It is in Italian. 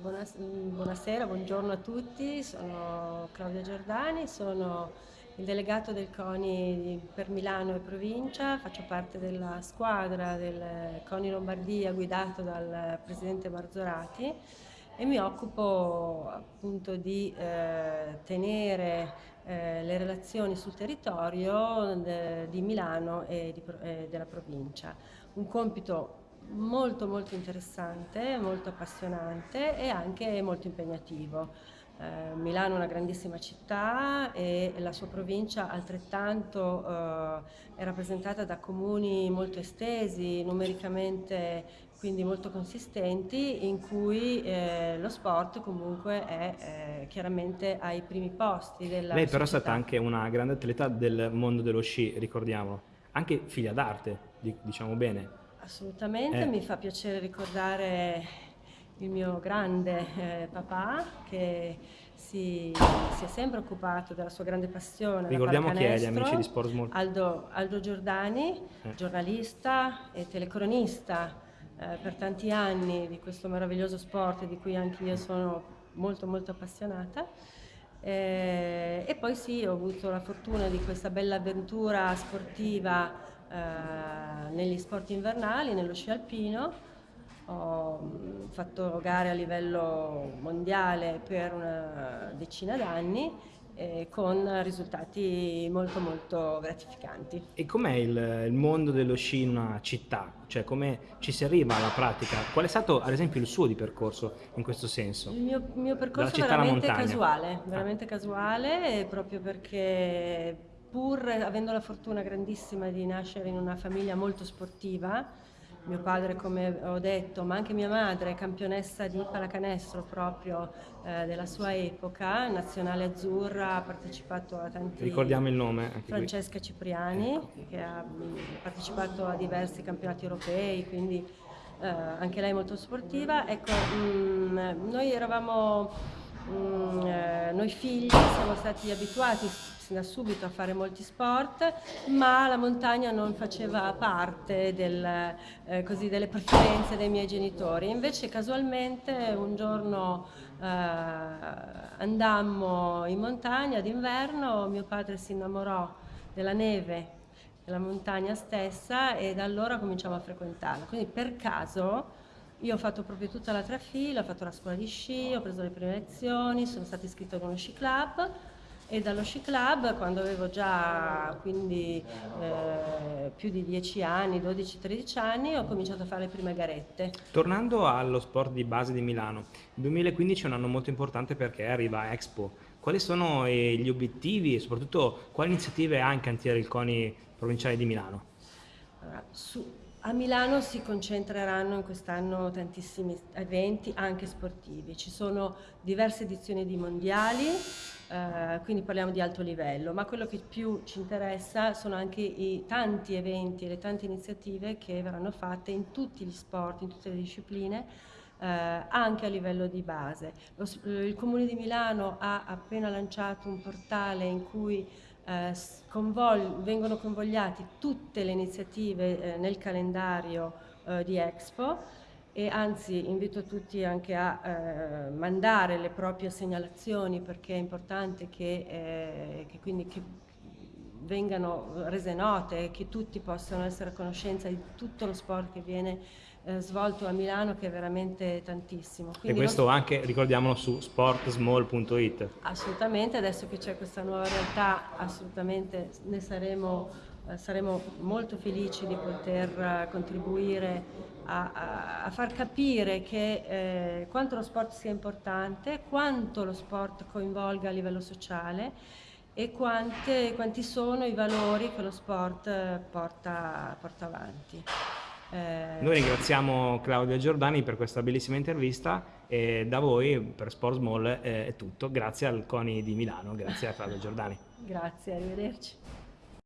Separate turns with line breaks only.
buonas- buonasera, buongiorno a tutti, sono Claudia Giordani, sono il delegato del CONI per Milano e provincia, faccio parte della squadra del CONI Lombardia guidato dal presidente Marzorati e mi occupo appunto di eh, tenere eh, le relazioni sul territorio de, di Milano e, di, e della provincia. Un compito molto molto interessante, molto appassionante e anche molto impegnativo. Eh, Milano è una grandissima città e la sua provincia altrettanto eh, è rappresentata da comuni molto estesi, numericamente quindi molto consistenti, in cui eh, lo sport comunque è eh, chiaramente ai primi posti della
Lei però
società.
è stata anche una grande atleta del mondo dello sci, ricordiamolo, anche figlia d'arte, diciamo bene.
Assolutamente,
Eh.
mi fa piacere ricordare il mio grande eh, papà che si, si è sempre occupato della sua grande passione.
Ricordiamo chi è, gli amici di Sport Small.
Aldo, Aldo Giordani,
Eh.
giornalista e telecronista eh, per tanti anni di questo meraviglioso sport di cui anche io sono molto molto appassionata. Eh, e poi sì, ho avuto la fortuna di questa bella avventura sportiva eh, negli sport invernali, nello sci alpino. Ho mh, fatto gare a livello mondiale per una decina d'anni eh, con risultati molto molto gratificanti.
E com'è il, il mondo dello sci in una città? Cioè come ci si arriva alla pratica? Qual è stato ad esempio il suo di percorso in questo senso?
Il mio, mio percorso è
alla
veramente casuale, veramente casuale, proprio perché pur avendo la fortuna grandissima di nascere in una famiglia molto sportiva, mio padre come ho detto, ma anche mia madre, campionessa di pallacanestro proprio eh, della sua epoca, nazionale azzurra, ha partecipato a tanti...
Ricordiamo il nome anche qui.
Francesca Cipriani, che ha mh, partecipato a diversi campionati europei, quindi eh, anche lei molto sportiva. Ecco, mh, noi eravamo, mh, eh, noi figli siamo stati abituati da subito a fare molti sport, ma la montagna non faceva parte del, eh, così, delle preferenze dei miei genitori. Invece casualmente un giorno eh, andammo in montagna d'inverno, mio padre si innamorò della neve, della montagna stessa e da allora cominciamo a frequentarla. Quindi per caso io ho fatto proprio tutta la trafila, ho fatto la scuola di sci, ho preso le prime lezioni, sono stata iscritta ad uno sci club e dallo sci club quando avevo già quindi eh, più di 10 anni, 12-13 anni, ho cominciato a fare le prime garette.
Tornando allo sport di base di Milano, il 2015 è un anno molto importante perché arriva Expo. Quali sono eh, gli obiettivi e soprattutto quali iniziative ha in cantiere il CONI provinciale di Milano?
Allora, su- a Milano si concentreranno in quest'anno tantissimi eventi, anche sportivi. Ci sono diverse edizioni di mondiali, eh, quindi parliamo di alto livello, ma quello che più ci interessa sono anche i tanti eventi e le tante iniziative che verranno fatte in tutti gli sport, in tutte le discipline, eh, anche a livello di base. Lo il Comune di Milano ha appena lanciato un portale in cui eh, convol- vengono convogliate tutte le iniziative eh, nel calendario eh, di Expo e anzi invito tutti anche a eh, mandare le proprie segnalazioni perché è importante che, eh, che quindi che vengano rese note, che tutti possano essere a conoscenza di tutto lo sport che viene eh, svolto a Milano che è veramente tantissimo.
E
Quindi
questo
non-
anche, ricordiamolo, su sportsmall.it.
Assolutamente, adesso che c'è questa nuova realtà, assolutamente ne saremo, eh, saremo molto felici di poter eh, contribuire a, a- a far capire che, eh, quanto lo sport sia importante, quanto lo sport coinvolga a livello sociale e quante- quanti sono i valori che lo sport eh, porta, porta avanti. Eh,
Noi ringraziamo Claudia Giordani per questa bellissima intervista e da voi per Sport Small eh, è tutto. Grazie al CONI di Milano, grazie a Claudia Giordani.
grazie, arrivederci.